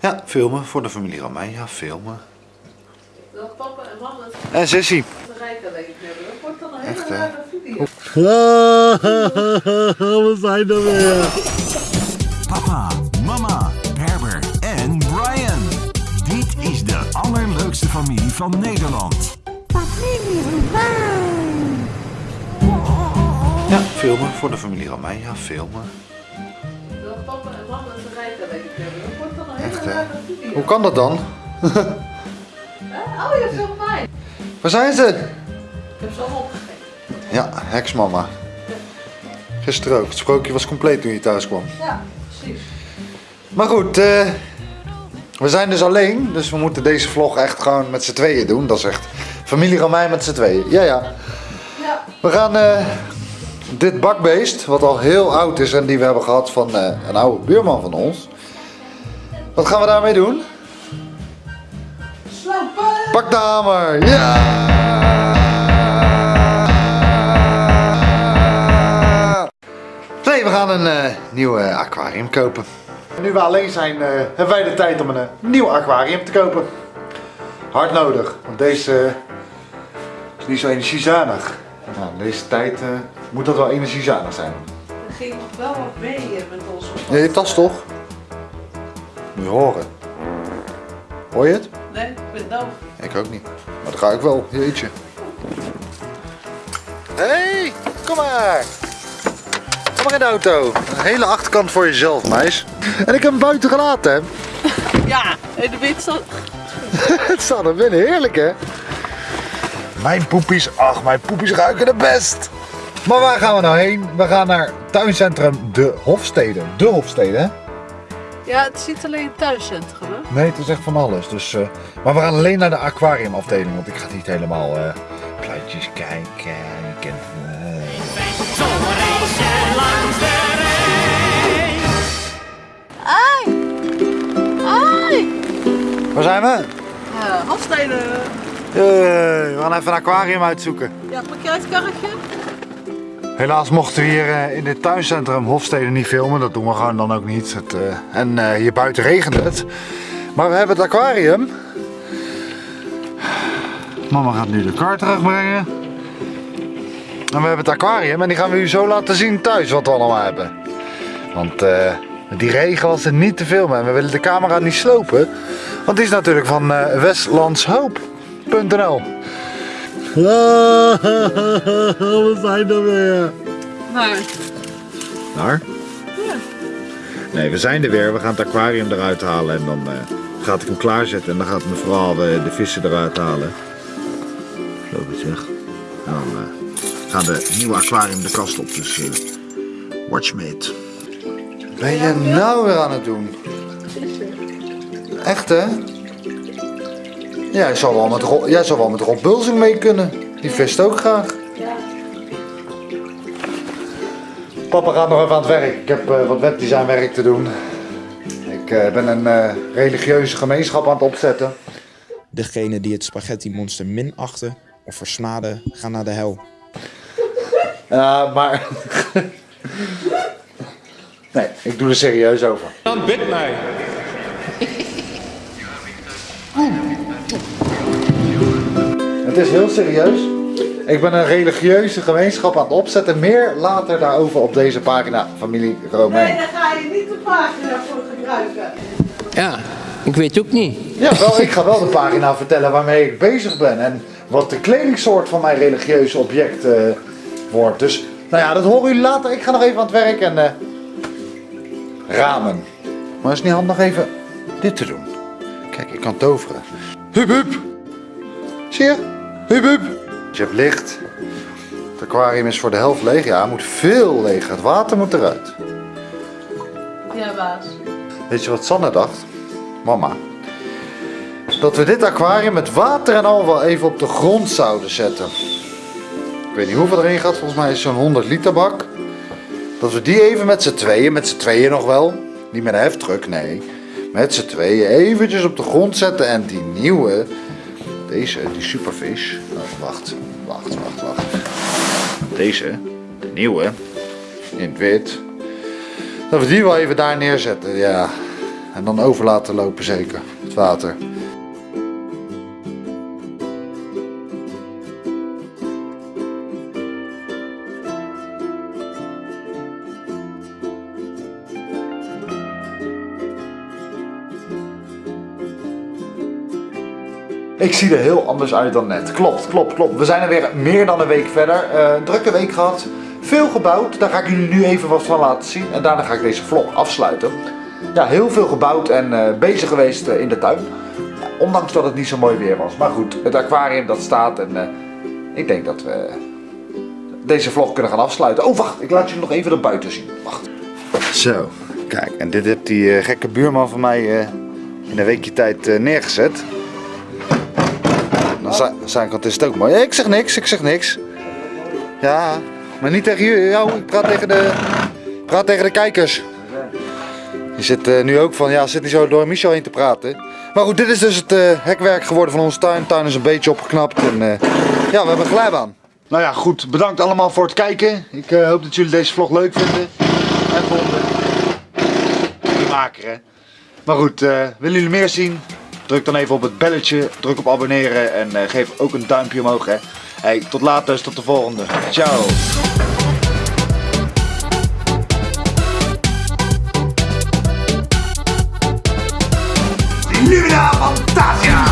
Ja, filmen voor de familie Ramijn. Ja, filmen. Dat papa en mama En Sissy. wordt dan een hele Echt, hè? rare video. We zijn er weer. Papa, mama, Herbert en Brian. Dit is de allerleukste familie van Nederland. Ja, filmen voor de familie Ramijn. Ja, filmen. Papa en mama het rijk alleen hebben. Dat wordt dan een hele Echt, hè? rare video. Hoe kan dat dan? Oh, je filmt mij. Waar zijn ze? Ik heb ze allemaal opgegeten. Ja, heksmama. Gisteren ook. Het sprookje was compleet toen je thuis kwam. Ja, precies. Maar goed, eh, we zijn dus alleen. Dus we moeten deze vlog echt gewoon met z'n tweeën doen. Dat is echt familie Ramijn met z'n tweeën. Ja, ja. Ja, We gaan eh, dit bakbeest, wat al heel oud is en die we hebben gehad van eh, een oude buurman van ons. Wat gaan we daarmee doen? slopen. Pak de hamer! Ja! Nee, we gaan een eh, nieuw eh, aquarium kopen. Nu we alleen zijn, hebben wij de tijd om een nieuw aquarium te kopen. Hard nodig, want deze is niet zo energiezuinig. Nou, in deze tijd moet dat wel energiezuinig zijn. Er ging nog wel wat mee met ons. Ja, je tas toch? Moet je horen. Hoor je het? Nee, ik ben doof. Ik ook niet. Maar dat ga ik wel. Jeetje. Hé, hey, kom maar. Kom maar in de auto. Een hele achterkant voor jezelf, meis. En ik heb hem buiten gelaten, hè. Ja, en de wind zat... Het staat er binnen. Heerlijk, hè. Mijn poepies, ach, mijn poepies ruiken het best. Maar waar gaan we nou heen? We gaan naar tuincentrum De Hofstede. De Hofstede, hè? Ja, het is niet alleen het thuiscentrum, hè? Nee, het is echt van alles. Dus, eh, maar we gaan alleen naar de aquariumafdeling, want ik ga niet helemaal eh plaatjes kijken. Je kent, eh. Ai! Ai! Waar zijn we? Uh, Hofstede. Hey, we gaan even een aquarium uitzoeken. Ja, pak jij het karretje? Helaas mochten we hier eh, in dit tuincentrum Hofstede niet filmen. Dat doen we gewoon dan ook niet. Het, eh, en eh, hier buiten regent het. Maar we hebben het aquarium. Mama gaat nu de kar terugbrengen. En we hebben het aquarium en die gaan we u zo laten zien thuis wat we allemaal hebben. Want die regen was er niet te filmen en we willen de camera niet slopen. Want die is natuurlijk van westlandshoop.nl We zijn er weer. Nee. Naar? Ja. Nee, we zijn er weer. We gaan het aquarium eruit halen en dan eh, gaat ik hem klaarzetten. En dan gaat mevrouw eh, de vissen eruit halen. Loop iets weg. En dan eh, gaan de nieuwe aquarium de kast op. Dus watch me it. Ben je nou weer aan het doen? Echt hè? Jij zou wel met Rob, jij zou wel met Rob Bulsing mee kunnen. Die vist ook graag. Ja. Papa gaat nog even aan het werk. Ik heb eh, wat webdesignwerk te doen. Ik eh, ben een eh, religieuze gemeenschap aan het opzetten. Degene die het spaghetti monster minachten of versmaden, gaan naar de hel. Ja, maar... nee, ik doe er serieus over. Dan bid mij. Het is heel serieus. Ik ben een religieuze gemeenschap aan het opzetten. Meer later daarover op deze pagina, familie Romein. Nee, daar ga je niet de pagina voor gebruiken. Ja, ik weet ook niet. Ja, wel, ik ga wel de pagina vertellen waarmee ik bezig ben. En wat de kledingsoort van mijn religieuze object eh, wordt. Dus, nou ja, dat horen jullie later. Ik ga nog even aan het werk en... eh, ramen. Maar is het niet handig even dit te doen? Kijk, ik kan toveren. Hup, hup. Zie je? Hup, hup. Je hebt licht. Het aquarium is voor de helft leeg. Ja, het moet veel leeg. Het water moet eruit. Ja, baas. Weet je wat Sanne dacht? Mama. Dat we dit aquarium met water en al wel even op de grond zouden zetten. Ik weet niet hoeveel erin gaat, volgens mij is het zo'n 100 liter bak. Dat we die even met z'n tweeën, met z'n tweeën nog wel. Niet met een heftruck, nee. Met z'n tweeën eventjes op de grond zetten en die nieuwe, deze, die superfish. Nou, wacht, wacht, wacht, wacht. Deze, de nieuwe, in het wit. Dat we die wel even daar neerzetten, ja. En dan over laten lopen zeker, het water. Ik zie er heel anders uit dan net. Klopt, klopt, klopt. We zijn er weer meer dan een week verder. Eh, drukke week gehad. Veel gebouwd. Daar ga ik jullie nu even wat van laten zien. En daarna ga ik deze vlog afsluiten. Ja, heel veel gebouwd en eh, bezig geweest eh, in de tuin. Ondanks dat het niet zo mooi weer was. Maar goed, het aquarium dat staat. En ik denk dat we deze vlog kunnen gaan afsluiten. Oh, wacht. Ik laat jullie nog even naar buiten zien. Wacht. Zo, kijk. En dit heeft die gekke buurman van mij in een weekje tijd neergezet. Zijn, zijn kant is het ook mooi. Ik zeg niks, ik zeg niks. Ja, maar niet tegen jou. Ik praat tegen de, praat tegen de kijkers. Je zit eh, nu ook van, ja, zit niet zo door Michel heen te praten. Maar goed, dit is dus het eh, hekwerk geworden van onze tuin. Tuin is een beetje opgeknapt en eh, ja, we hebben een glijbaan. Nou ja, goed. Bedankt allemaal voor het kijken. Ik hoop dat jullie deze vlog leuk vinden. En vonden. De maker, hè. Maar goed, willen jullie meer zien? Druk dan even op het belletje, druk op abonneren en eh, geef ook een duimpje omhoog. Hè. Hey, tot later, tot de volgende. Ciao. Fantasia!